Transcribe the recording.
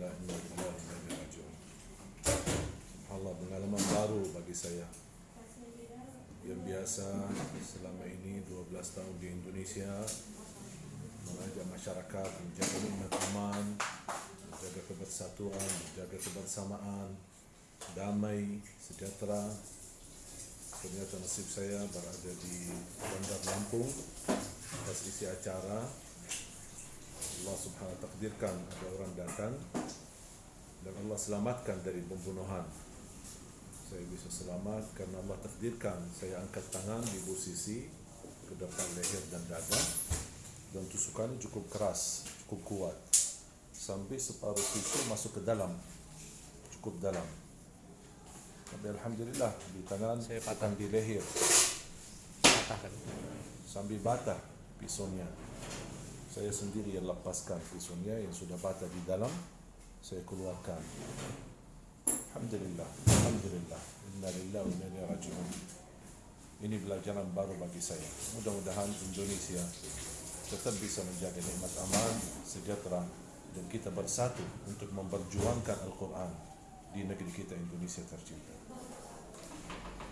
Alhamdulillah inna lillahi wa inna ilaihi raji'un. Allah pengalaman baru bagi saya. Yang biasa selama ini 12 tahun di Indonesia mengajak masyarakat menjaga nikmat aman, menjaga kebersatuan, menjaga kebersamaan, damai, sejahtera. Ternyata nasib saya berada di Bandar Lampung atas isi acara Allah subhanahu wa takdirkan ada orang datang dan Allah selamatkan dari pembunuhan. Saya bisa selamat karena Allah takdirkan saya angkat tangan di posisi ke depan leher dan dada. Dan tusukannya cukup keras cukup kuat. Sampai separuh pisau masuk ke dalam cukup dalam. Tapi Alhamdulillah di tangan Saya bukan di leher. Patahkan sambil batah pisaunya. Saya sendiri yang lepaskan pisaunya yang sudah batah di dalam saya keluarkan Alhamdulillah Alhamdulillah Inna lillahi wa inna ilaihi raji'un ini pelajaran baru bagi saya. Mudah-mudahan Indonesia tetap bisa menjaga nikmat aman sejahtera dan kita bersatu untuk memperjuangkan Al-Quran di negeri kita Indonesia tercinta